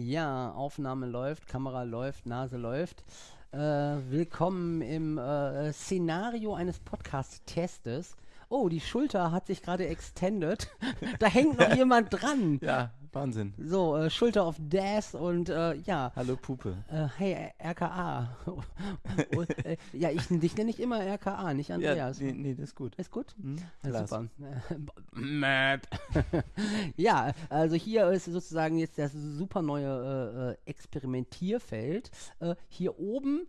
Ja, Aufnahme läuft, Kamera läuft, Nase läuft. Äh, willkommen im äh, Szenario eines Podcast-Testes. Oh, die Schulter hat sich gerade extended. da hängt noch jemand dran. Ja, Wahnsinn. So, äh, Schulter auf Das und äh, ja. Hallo Pupe. Äh, hey, RKA. und, äh, ja, ich, dich nenne ich immer RKA, nicht Andreas. Ja, nee, nee, das ist gut. Ist gut? Hm? Ja, super. ja, also hier ist sozusagen jetzt das super neue äh, äh, Experimentierfeld. Hier oben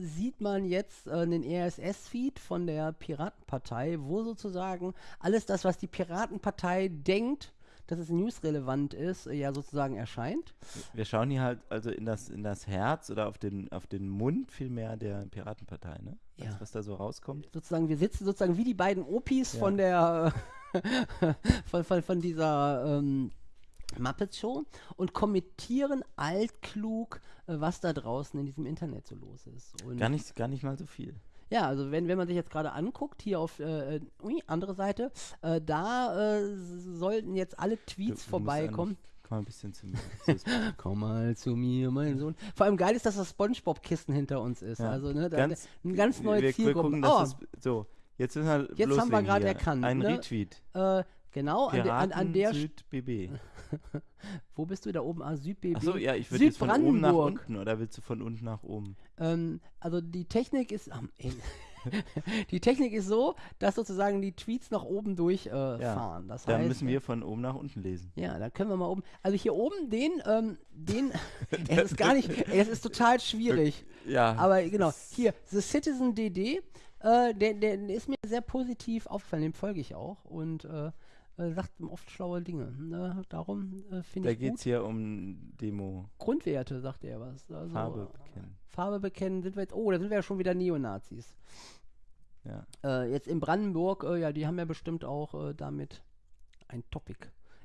sieht man jetzt einen RSS-Feed von der Piratenpartei, wo sozusagen alles das, was die Piratenpartei denkt, dass es newsrelevant ist, äh, ja sozusagen erscheint. Wir schauen hier halt also in das, in das Herz oder auf den, auf den Mund vielmehr der Piratenpartei, ne? Ja. Das, was da so rauskommt. Sozusagen, wir sitzen sozusagen wie die beiden Opis Ja. von der von, von, von dieser ähm, Muppet Show und kommentieren altklug, äh, was da draußen in diesem Internet so los ist. Und Gar nicht, gar nicht mal so viel. Ja, also wenn, wenn man sich jetzt gerade anguckt, hier auf äh, ui, andere Seite, äh, da äh, sollten jetzt alle Tweets du vorbeikommen. Komm mal ein bisschen zu mir. Ist- Komm mal zu mir, mein Sohn. Vor allem geil ist, dass das Spongebob-Kissen hinter uns ist. Ja. Also, ne, da, Ganz- ein ganz neues wir, wir gucken, Oh, es, so, jetzt Jetzt haben wir gerade erkannt, Ein ne? Retweet. äh, genau, an, der an, an der. Süd BB. Wo bist du da oben? Ah, SüdBB. Achso, ja, ich würde jetzt von oben nach Südbrandenburg. unten oder willst du von unten nach oben? Ähm, also die Technik ist. ey. die Technik ist so, dass sozusagen die Tweets nach oben durchfahren. Äh, Ja, fahren. das Dann heißt, müssen wir von oben nach unten lesen. Ja, dann können wir mal oben. Also hier oben den, ähm, den. es ist gar nicht. Es ist total schwierig. Ja. Aber genau, hier, The Citizen DD, äh, der, der ist mir sehr positiv aufgefallen, dem folge ich auch und äh, äh, sagt oft schlaue Dinge. Ne? Darum äh, finde Da ich geht gut. es hier um Demo. Grundwerte, sagt er was. Also, Farbe bekennen. Farbe bekennen, sind wir jetzt. Oh, da sind wir ja schon wieder Neonazis. Ja. Äh, jetzt in Brandenburg, äh, ja, die haben ja bestimmt auch äh, damit ein Topic.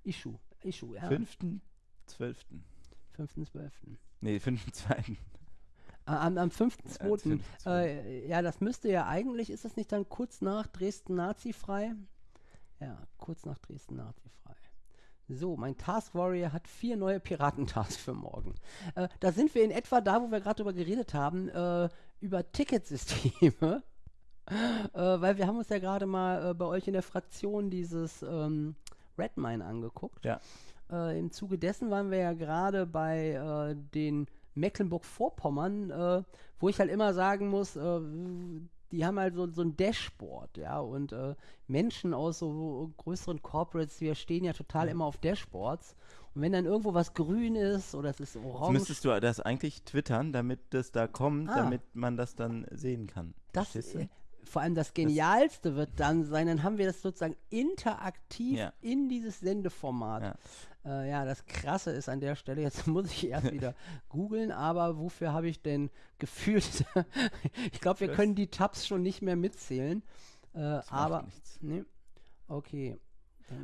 Issue. Issue, ja. 5.12. 5.12. Nee, 5.2. Am, am 5.2. Ja, Äh, ja, das müsste ja eigentlich, ist es nicht dann kurz nach Dresden nazifrei? Ja, kurz nach Dresden nazifrei. So, mein Task Warrior hat vier neue Piratentasks für morgen. Äh, da sind wir in etwa da, wo wir gerade drüber geredet haben, äh, über Ticketsysteme. äh, weil wir haben uns ja gerade mal äh, bei euch in der Fraktion dieses ähm, Redmine angeguckt. Ja. Äh, Im Zuge dessen waren wir ja gerade bei äh, den Mecklenburg-Vorpommern, wo ich halt immer sagen muss, die haben halt so, so ein Dashboard, ja, und äh, Menschen aus so größeren Corporates, wir stehen ja total immer auf Dashboards. Und wenn dann irgendwo was grün ist oder es ist Jetzt orange, müsstest du das eigentlich twittern, damit das da kommt, Ah. damit man das dann sehen kann. das, äh, vor allem das Genialste wird dann sein, dann haben wir das sozusagen interaktiv Ja. in dieses Sendeformat. Ja. Äh, ja, das Krasse ist an der Stelle, jetzt muss ich erst wieder googeln, aber wofür habe ich denn gefühlt? ich glaube, wir können die Tabs schon nicht mehr mitzählen. Äh, Das macht aber, nichts. nee, okay.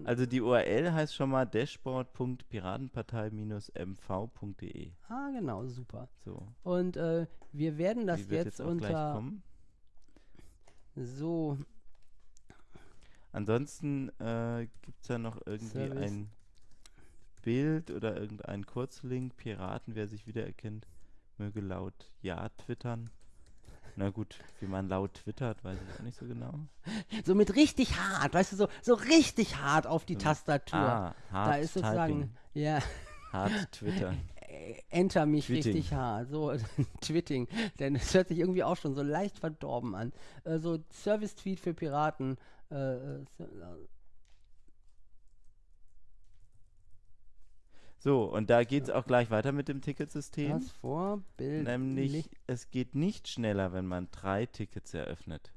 Also die URL heißt schon mal dashboard.piratenpartei-mv.de. ah, genau, super. So, Und äh, wir werden das jetzt, jetzt unter so Ansonsten äh, gibt es da noch irgendwie Service. ein Bild oder irgendein Kurzlink. Piraten, wer sich wiedererkennt, möge laut Ja twittern. Na gut, wie man laut twittert, weiß ich auch nicht so genau. so mit richtig hart, weißt du, so, so richtig hart auf die So, Tastatur. Ah, hard da ist sozusagen, Typing, ja, hard Twitter. äh, enter mich Twitting. richtig hart. So, Twitting. Denn es hört sich irgendwie auch schon so leicht verdorben an. Äh, so Service-Tweet für Piraten. Äh, so- und da geht es auch gleich weiter mit dem Ticketsystem. das Vorbild. Nämlich, es geht nicht schneller, wenn man drei Tickets eröffnet.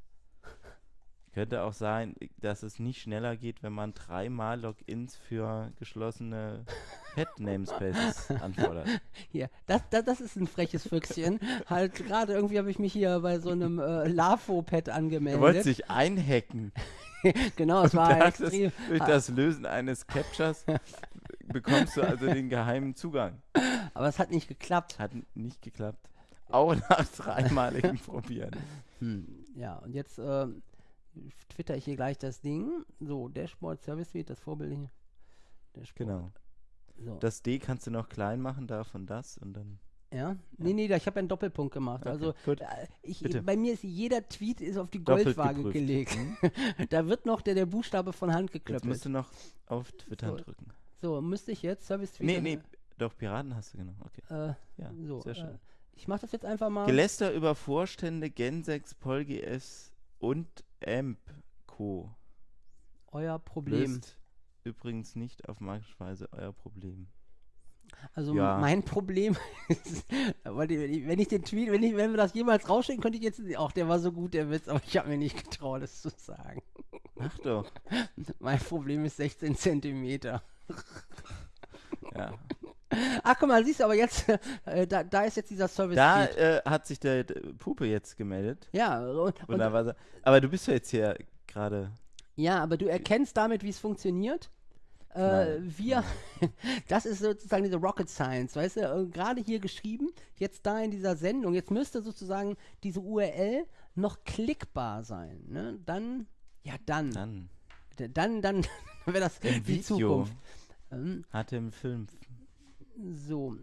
Könnte auch sein, dass es nicht schneller geht, wenn man dreimal Logins für geschlossene Pet-Namespaces anfordert. Hier, das, das, das ist ein freches Füchschen. halt gerade irgendwie habe ich mich hier bei so einem äh, LAFO-Pad Er wollte angemeldet. sich einhacken. genau, es war Das extrem. durch das Lösen eines Captures bekommst du also den geheimen Zugang. Aber es hat nicht geklappt. Hat nicht geklappt. Auch nach dreimaligem Probieren. Hm, ja, und jetzt äh, twitter ich hier gleich das Ding. So, Dashboard Service Suite, das Vorbild hier. Dashboard. Genau. So. Das D kannst du noch klein machen, davon das und dann. Ja? Nee, nee, da- ich habe einen Doppelpunkt gemacht. Okay, also äh, ich, bei mir ist jeder Tweet ist auf die Doppelt Goldwaage geprüft. gelegt. Hm? da wird noch der, der Buchstabe von Hand Jetzt geklöppelt. musst du noch auf Twitter So. drücken. So, müsste ich jetzt Service Nee, Tweet. nee, doch, Piraten hast du genau. Okay. Äh, Ja, so, sehr äh, schön. ich mache das jetzt einfach mal. Geläster über Vorstände, Gensex, PolGS und AMP Co. Euer Problem. Löst übrigens nicht auf magische Weise euer Problem. Also Ja. mein Problem ist, wenn ich den Tweet, wenn, ich, wenn wir das jemals rausschicken, könnte ich jetzt, auch der war so gut, der Witz, aber ich habe mir nicht getraut, das zu sagen. Ach doch. Mein Problem ist 16 Zentimeter. Ja. Ach, guck mal, siehst du, aber jetzt, äh, da, da ist jetzt dieser service Da äh, hat sich der äh, Pupe jetzt gemeldet. Ja, und, Und war, aber du bist ja jetzt hier gerade. ja, aber du erkennst damit, wie es funktioniert. Äh, wir, das ist sozusagen diese Rocket Science, weißt du, äh, gerade hier geschrieben, jetzt da in dieser Sendung, jetzt müsste sozusagen diese URL noch klickbar sein, ne? Dann, ja dann, Dann. dann, dann wäre das Im die Video. Zukunft. Ähm, Hatte im Film. so.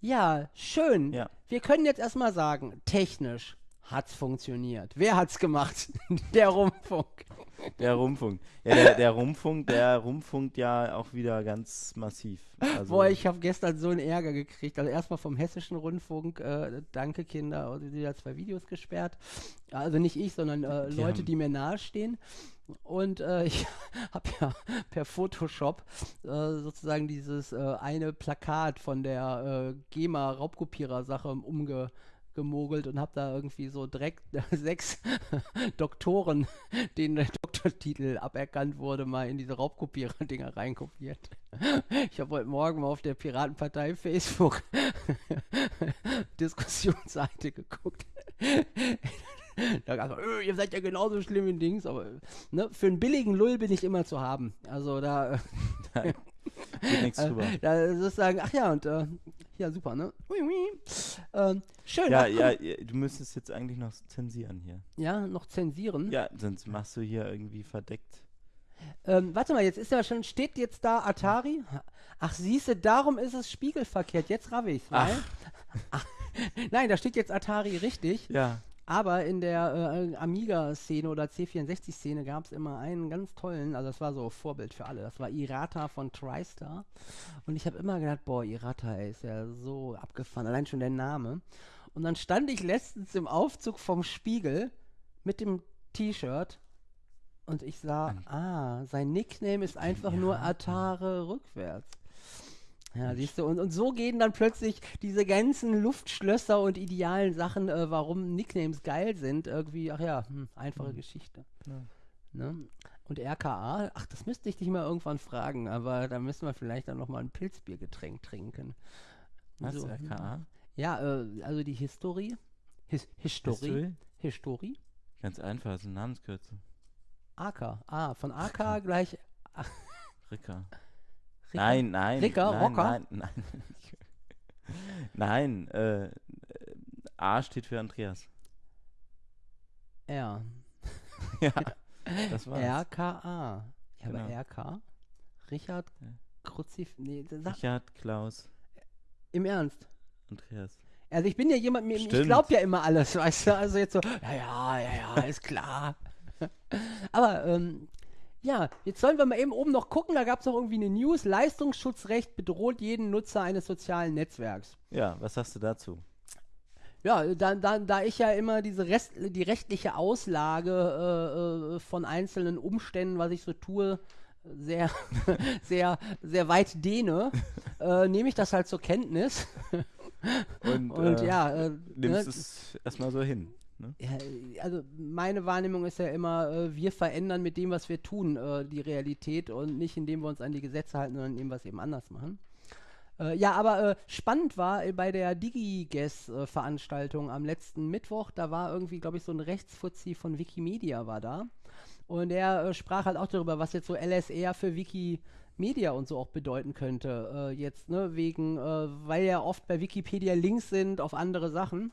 Ja, schön. Ja. Wir können jetzt erstmal sagen, technisch hat's funktioniert. Wer hat's gemacht? Der Rundfunk. Der Rundfunk. Ja, der, der Rundfunk, der Rundfunkt ja auch wieder ganz massiv. Also, Boah, ich habe gestern so einen Ärger gekriegt. Also erstmal vom Hessischen Rundfunk, äh, danke Kinder, die da zwei Videos gesperrt. Also nicht ich, sondern äh, Die Leute, die mir nahestehen. Und äh, ich habe ja per Photoshop äh, sozusagen dieses äh, eine Plakat von der äh, GEMA-Raubkopierer-Sache umgemogelt und habe da irgendwie so direkt sechs Doktoren, denen der Doktortitel aberkannt wurde, mal in diese Raubkopierer-Dinger reinkopiert. Ich habe heute Morgen mal auf der Piratenpartei Facebook Diskussionsseite geguckt. Da gab es, äh, ihr seid ja genauso schlimm wie Dings, aber ne, für einen billigen Lull bin ich immer zu haben. Also da, äh, da geht nichts drüber. da sozusagen, ach ja, und äh, ja, super, ne? Ui, ui. Ähm, schön. Ja, ja, ja, du müsstest jetzt eigentlich noch zensieren hier. ja, noch zensieren. Ja, sonst machst du hier irgendwie verdeckt. Ähm, warte mal, jetzt ist ja schon, steht jetzt da Atari? Ach, siehste, darum ist es spiegelverkehrt. Jetzt raff ich's. Ach. Nein, da steht jetzt Atari richtig. Ja, Aber in der äh, Amiga-Szene oder C64-Szene gab es immer einen ganz tollen, also das war so Vorbild für alle. Das war Irata von TriStar. Und ich habe immer gedacht, boah, Irata ey, ist ja so abgefahren, allein schon der Name. Und dann stand ich letztens im Aufzug vom Spiegel mit dem T-Shirt und ich sah, ah, sein Nickname ist einfach nur Irata. Atare rückwärts. Ja, siehst du, und, und so gehen dann plötzlich diese ganzen Luftschlösser und idealen Sachen, äh, warum Nicknames geil sind, irgendwie, ach ja, hm, einfache Mhm. Geschichte. Ja. Ne? Und RKA, ach, das müsste ich dich mal irgendwann fragen, aber da müssen wir vielleicht dann nochmal ein Pilzbiergetränk trinken. was? So, RKA? Ja, äh, also die Historie. His History. History? History. Ganz einfach, ist ein Namenskürzel. AK. Ah, von AK gleich. Ricker. Ricker. Nein, nein. Ricker, nein, Rocker? Nein, nein. nein, äh, äh, A steht für Andreas. R. ja, das war's. RKA. Ja, aber Genau. RK? Richard. Kruzif. Nee, Richard, Klaus, im Ernst. Andreas. Also ich bin ja jemand, mir, ich glaube ja immer alles, weißt du? Also jetzt so, ja, ja, ja, ja, ist klar. Aber, ähm, ja, jetzt sollen wir mal eben oben noch gucken, da gab es noch irgendwie eine News, Leistungsschutzrecht bedroht jeden Nutzer eines sozialen Netzwerks. Ja, was sagst du dazu? Ja, da, da, da ich ja immer diese Rest, die rechtliche Auslage äh, äh, von einzelnen Umständen, was ich so tue, sehr, sehr, sehr weit dehne, äh, nehme ich das halt zur Kenntnis. Und, Und äh, ja, äh, nimmst ne, es erstmal so hin. Ne? Ja, also meine Wahrnehmung ist ja immer, äh, wir verändern mit dem, was wir tun, äh, die Realität und nicht indem wir uns an die Gesetze halten, sondern indem wir es eben anders machen. Äh, ja, aber äh, spannend war äh, bei der DigiGuess-Veranstaltung am letzten Mittwoch, da war irgendwie, glaube ich, so ein Rechtsfuzzi von Wikimedia war da. Und äh, sprach halt auch darüber, was jetzt so LSR für Wikimedia und so auch bedeuten könnte. Äh, jetzt, ne, wegen, äh, weil ja oft bei Wikipedia Links sind auf andere Sachen.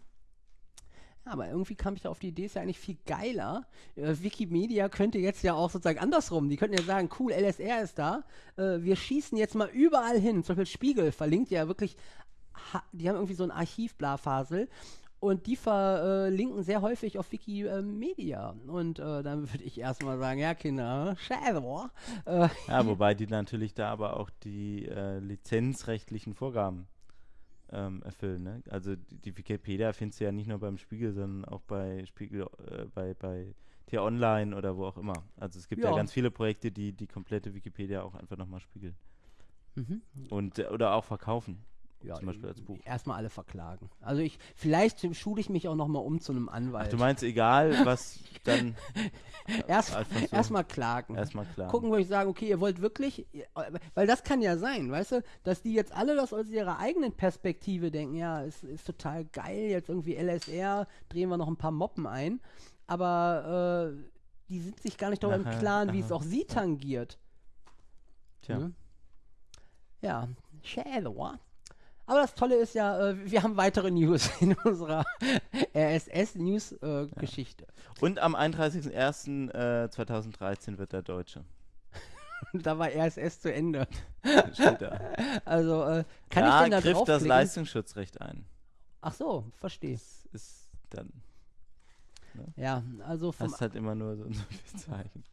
Aber irgendwie kam ich da auf die Idee, ist ja eigentlich viel geiler. Äh, Wikimedia könnte jetzt ja auch sozusagen andersrum. Die könnten ja sagen, cool, LSR ist da. Äh, wir schießen jetzt mal überall hin. Zum Beispiel Spiegel verlinkt ja wirklich, die haben irgendwie so ein Archiv-Blafasel. Und die verlinken sehr häufig auf Wikimedia. Und äh, dann würde ich erstmal sagen, ja Kinder, schade, boah. Äh, Ja, wobei die natürlich da aber auch die lizenzrechtlichen Vorgaben ähm, erfüllen. Ne? Also die, die Wikipedia findest du ja nicht nur beim Spiegel, sondern auch bei Spiegel, äh, bei, bei T-Online oder wo auch immer. Also es gibt ja, Ja. ganz viele Projekte, die die komplette Wikipedia auch einfach nochmal spiegeln. mhm. Und, äh, oder auch verkaufen. Ja, Zum Beispiel als Buch. Erstmal alle verklagen. Also ich, vielleicht schule ich mich auch nochmal um zu einem Anwalt. Ach, du meinst, egal, was dann Erst, einfach so- erstmal klagen. erstmal klar. Gucken, wo ich sage, okay, ihr wollt wirklich, weil das kann ja sein, weißt du, dass die jetzt alle das aus ihrer eigenen Perspektive denken, ja, es ist total geil, jetzt irgendwie LSR, drehen wir noch ein paar Moppen ein, aber äh, die sind sich gar nicht darüber im Klaren, wie es auch sie tangiert. Tja. Ne? Ja, schade, wa? Aber das Tolle ist ja, äh, wir haben weitere News in unserer RSS-News-Geschichte. Und am 31.01.2013 wird der Deutsche. da war RSS zu Ende. Steht da. Also, äh, kann da ich denn da griff das? Leistungsschutzrecht ein. Ach so, verstehe. Das ist dann, Ja, also vom. hast halt immer nur so, so viel Zeichen.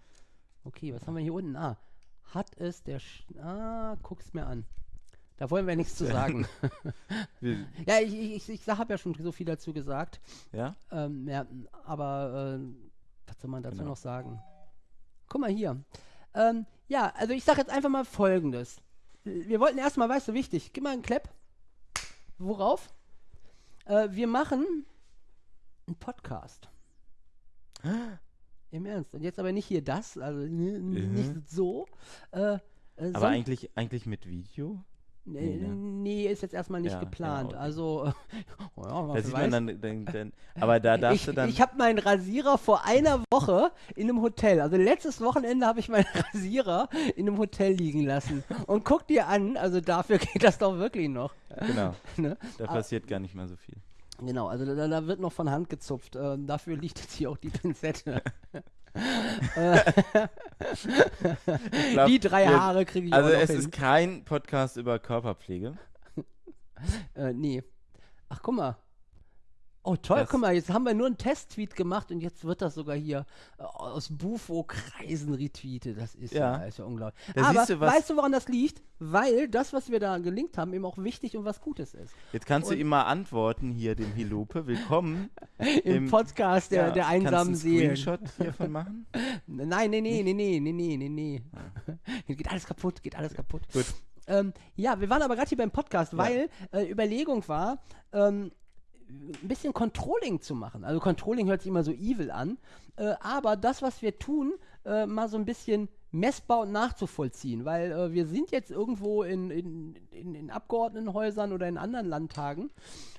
Okay, was haben wir hier unten? Ah, hat es der. Sch ah, guck's mir an. Da wollen wir nichts zu sagen. Ja, ich, ich, ich, habe ja schon so viel dazu gesagt. Ja? Ähm, ja, aber äh, was soll man dazu Genau. noch sagen? Guck mal hier. Ähm, ja, also ich sage jetzt einfach mal Folgendes. Wir wollten erstmal, weißt du, wichtig, gib mal einen Clap. Worauf? Äh, wir machen einen Podcast. Im Ernst. Und jetzt aber nicht hier das, also Mhm. nicht so. Äh, äh, Aber eigentlich, eigentlich mit Video? Nee, nee, ne? nee, ist jetzt erstmal nicht Ja, ja, geplant. okay. Also, oh ja, Da sieht weiß. man dann, dann, dann, aber da darfst ich, du dann, ich habe meinen Rasierer vor einer Woche in einem Hotel, also letztes Wochenende habe ich meinen Rasierer in einem Hotel liegen lassen. Und guck dir an, also dafür geht das doch wirklich noch. genau, Ne? da Ah. passiert gar nicht mehr so viel. Genau, also da, da wird noch von Hand gezupft. Ähm, dafür liegt jetzt hier auch die Pinzette. Glaub, die drei wir- Haare kriege ich Also es hin. ist kein Podcast über Körperpflege. Äh, nee. Ach, guck mal. Oh, toll, Das- guck mal, jetzt haben wir nur einen Testtweet gemacht und jetzt wird das sogar hier äh, aus Bufo-Kreisen retweetet. Das ist ja, Ja. ist ja unglaublich. Da Aber du, weißt du, woran das liegt? Weil das, was wir da gelinkt haben, eben auch wichtig und was Gutes ist. Jetzt kannst du Und- immer antworten hier dem Hilope. Willkommen. Im, Im- Podcast der, Ja, der kannst du einsamen einen. Screenshot hiervon machen? Nein, nee, nee, nee, nee, nee, nee, nee, nee. Hier geht alles kaputt, geht alles kaputt. Gut. Ähm, ja, wir waren aber gerade hier beim Podcast, Ja. weil äh, Überlegung war, ähm, ein bisschen Controlling zu machen. Also Controlling hört sich immer so evil an, äh, aber das, was wir tun, äh, mal so ein bisschen messbar und nachzuvollziehen, weil äh, wir sind jetzt irgendwo in, in, in, in Abgeordnetenhäusern oder in anderen Landtagen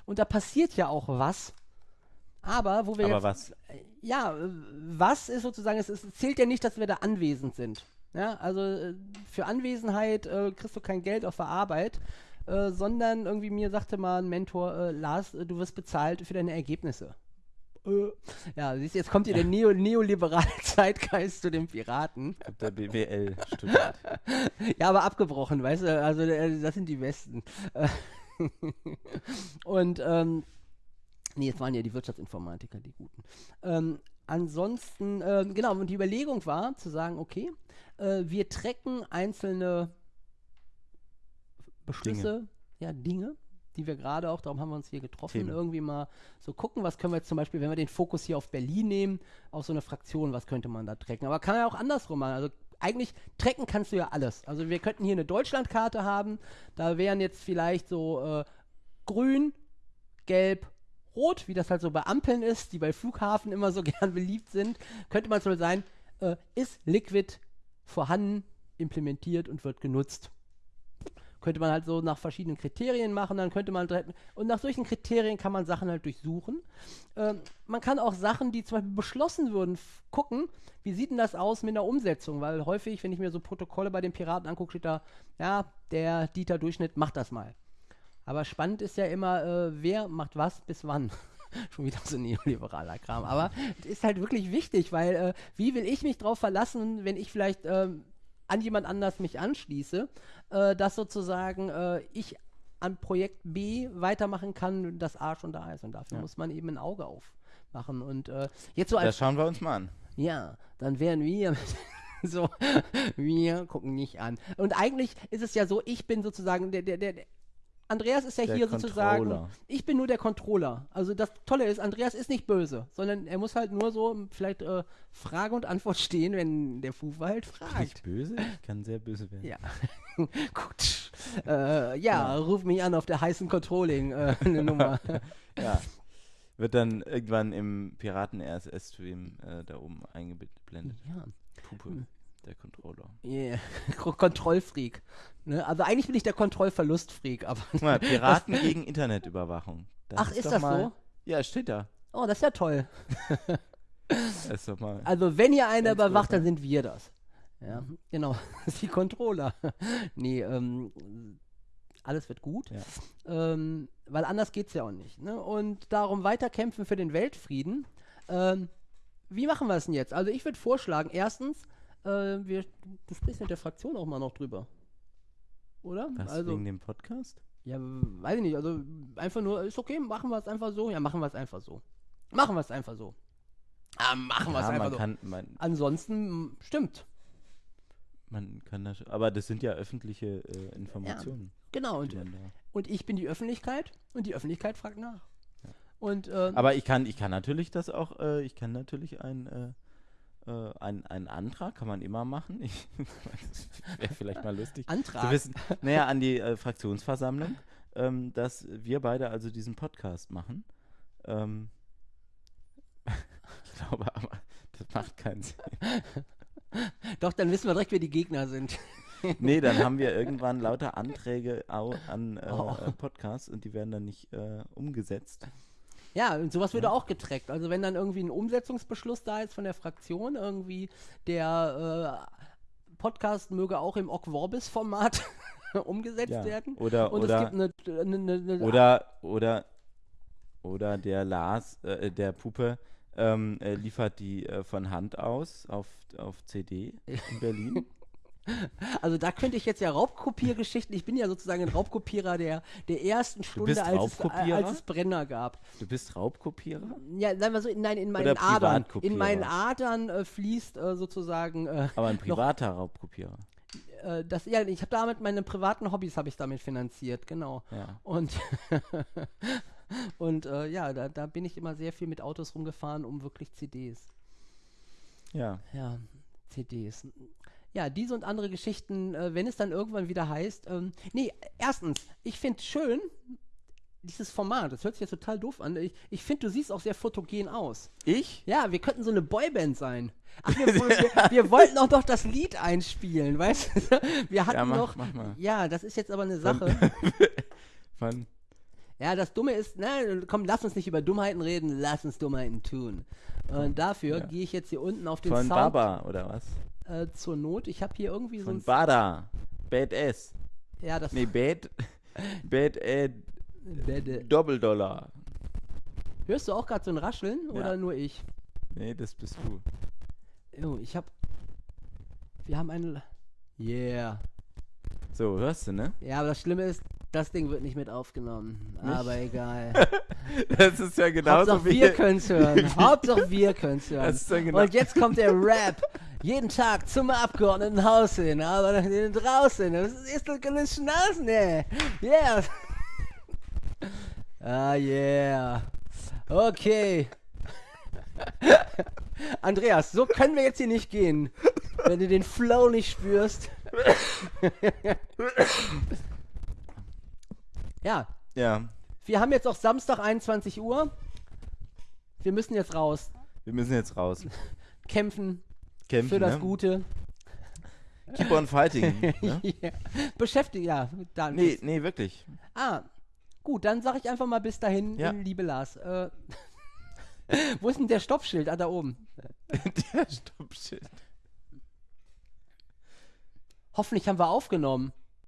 und da passiert ja auch was. Aber wo wir Aber jetzt was? ja, äh, was ist sozusagen, es, es zählt ja nicht, dass wir da anwesend sind. Ja, also äh, für Anwesenheit äh, kriegst du kein Geld auf der Arbeit, äh, sondern irgendwie mir sagte mal ein Mentor, äh, Lars, äh, du wirst bezahlt für deine Ergebnisse. Äh, ja, siehst du, jetzt kommt hier der neo neoliberale Zeitgeist zu den Piraten. Ich hab der BWL studiert. Ja, aber abgebrochen, weißt du, also äh, das sind die Besten. Äh, Und, ähm, nee, es waren ja die Wirtschaftsinformatiker, die Guten. Ähm, ansonsten, ähm, genau, und die Überlegung war zu sagen, okay, äh, wir trecken einzelne Beschlüsse, ja, Dinge, die wir gerade auch, darum haben wir uns hier getroffen, Themen. irgendwie mal so gucken, was können wir jetzt zum Beispiel, wenn wir den Fokus hier auf Berlin nehmen, auf so eine Fraktion, was könnte man da trecken? Aber kann ja auch andersrum machen. Also eigentlich trecken kannst du ja alles. Also wir könnten hier eine Deutschlandkarte haben, da wären jetzt vielleicht so äh, grün, gelb, rot, wie das halt so bei Ampeln ist, die bei Flughafen immer so gern beliebt sind, könnte man so sein, äh, ist Liquid vorhanden, implementiert und wird genutzt. Könnte man halt so nach verschiedenen Kriterien machen, dann könnte man direkt, und nach solchen Kriterien kann man Sachen halt durchsuchen. Ähm, man kann auch Sachen, die zum Beispiel beschlossen würden, gucken, wie sieht denn das aus mit der Umsetzung, weil häufig, wenn ich mir so Protokolle bei den Piraten angucke, steht da, ja, der Dieter Durchschnitt macht das mal. Aber spannend ist ja immer, äh, wer macht was bis wann. Schon wieder so neoliberaler Kram. Aber es ist halt wirklich wichtig, weil äh, wie will ich mich drauf verlassen, wenn ich vielleicht ähm, an jemand anders mich anschließe, äh, dass sozusagen äh, ich an Projekt B weitermachen kann, das A schon da ist. Und dafür Ja. muss man eben ein Auge aufmachen. Und äh, jetzt so Das als schauen wir uns mal an. ja, dann wären wir so, wir gucken nicht an. Und eigentlich ist es ja so, ich bin sozusagen der, der, der, der Andreas ist ja Der hier sozusagen, Controller. ich bin nur der Controller. Also das Tolle ist, Andreas ist nicht böse, sondern er muss halt nur so vielleicht äh, Frage und Antwort stehen, wenn der Fufer halt Bin fragt. ich böse? Ich kann sehr böse werden. Ja. Gut. Äh, ja, ruf mich an auf der heißen Controlling-Nummer. Ja. Wird dann irgendwann im Piraten-RSS-Stream äh, da oben eingeblendet. ja. Puppe, der Controller. Yeah. Kontrollfreak. Ne? Also eigentlich bin ich der Kontrollverlustfreak, aber. Guck mal, Piraten gegen Internetüberwachung. Das Ach, ist doch das mal, so? Ja, steht da. Oh, das ist ja toll. Ist doch mal. Also, wenn ihr Ganz überwacht, dann sind wir das. Ja, genau. Das ist die Controller. nee, ähm, alles wird gut. Ja. Ähm, weil anders geht es ja auch nicht. Ne? Und darum weiterkämpfen für den Weltfrieden. Ähm, wie machen wir es denn jetzt? Also, ich würde vorschlagen, erstens, äh, wir, du sprichst mit der Fraktion auch mal noch drüber. Oder? Was, also, wegen dem Podcast? Ja, weiß ich nicht. Also einfach nur, ist okay, machen wir es einfach so. Ja, machen wir es einfach so. Machen wir es einfach so. Ah, machen wir es ja, einfach so. kann, man, Ansonsten, stimmt. man kann das, aber das sind ja öffentliche äh, Informationen. Genau. die Und, und ich bin die Öffentlichkeit und die Öffentlichkeit fragt nach. Ja. Und, ähm, Aber ich kann, ich kann natürlich das auch, äh, ich kann natürlich ein, äh, ein, einen Antrag, kann man immer machen. Wäre vielleicht mal lustig. Antrag. zu wissen, naja, an die äh, Fraktionsversammlung, ähm, dass wir beide also diesen Podcast machen. Ähm, ich glaube aber, das macht keinen Sinn. Doch, dann wissen wir direkt, wer die Gegner sind. Nee, dann haben wir irgendwann lauter Anträge an äh, Oh. äh, Podcasts und die werden dann nicht äh, umgesetzt. Ja, und sowas würde auch getrackt. Also wenn dann irgendwie ein Umsetzungsbeschluss da ist von der Fraktion, irgendwie der äh, Podcast möge auch im Ogg-Vorbis-Format umgesetzt Ja. werden. Oder, Und oder, es gibt eine, eine, eine, eine oder, oder, oder der Lars, äh, der Puppe, ähm, äh, liefert die äh, von Hand aus auf, auf CD in Berlin. Also da könnte ich jetzt ja Raubkopiergeschichten, ich bin ja sozusagen ein Raubkopierer der, der ersten Stunde, als es, äh, Raubkopierer? als es Brenner gab. Du bist Raubkopierer? Ja, sagen wir so, nein, in meinen Adern. In meinen Adern äh, fließt äh, sozusagen äh, Aber ein privater Raubkopierer. äh, das, ja, ich habe damit meine privaten Hobbys habe ich damit finanziert, genau. Ja. Und und äh, ja, da, da bin ich immer sehr viel mit Autos rumgefahren, um wirklich CDs. Ja. Ja, CDs. Ja, diese und andere Geschichten, äh, wenn es dann irgendwann wieder heißt, ähm, nee, erstens, ich finde schön, dieses Format, das hört sich jetzt total doof an, ich, ich finde, du siehst auch sehr fotogen aus. Ich? Ja, wir könnten so eine Boyband sein. Ach, wir, wir, wir wollten auch noch das Lied einspielen, weißt du? Wir hatten Ja, mach- noch, mach mal. ja, das ist jetzt aber eine Sache. Von, Ja, das Dumme ist, na, komm, lass uns nicht über Dummheiten reden, lass uns Dummheiten tun. Und dafür Ja. gehe ich jetzt hier unten auf den von Sound Baba, oder was? Äh, zur Not. Ich habe hier irgendwie so ein... Bada. Badass. Ja, das Nee, Bad. Bad äh, Bäde. Doppeldollar. Hörst du auch gerade so ein Rascheln oder Ja. nur ich? Nee, das bist du. Oh, ich habe... Wir haben eine... Yeah. So, hörst du, ne? Ja, aber das Schlimme ist, das Ding wird nicht mit aufgenommen. Nicht? Aber egal. Das ist ja genauso Hauptsache wie. wir können's hören. Hauptsache wir können's hören. Das ist ja genau- Und jetzt kommt der Rap. Jeden Tag zum Abgeordnetenhaus hin, aber draußen. Das ist doch keine Schnauzen, ey. Yeah. Ah, yeah. Okay. Andreas, so können wir jetzt hier nicht gehen. Wenn du den Flow nicht spürst. ja, Ja, wir haben jetzt auch Samstag 21 Uhr. Wir müssen jetzt raus. wir müssen jetzt raus. Kämpfen Kämpfen, für das ne? Gute. Keep on fighting. ne? Ja. Beschäftigt, ja. Dann Nee, nee, wirklich. Ah, gut, dann sage ich einfach mal bis dahin, Ja. liebe Lars. Äh, wo ist denn der Stoppschild? Ah, da oben. Der Stoppschild. Hoffentlich haben wir aufgenommen.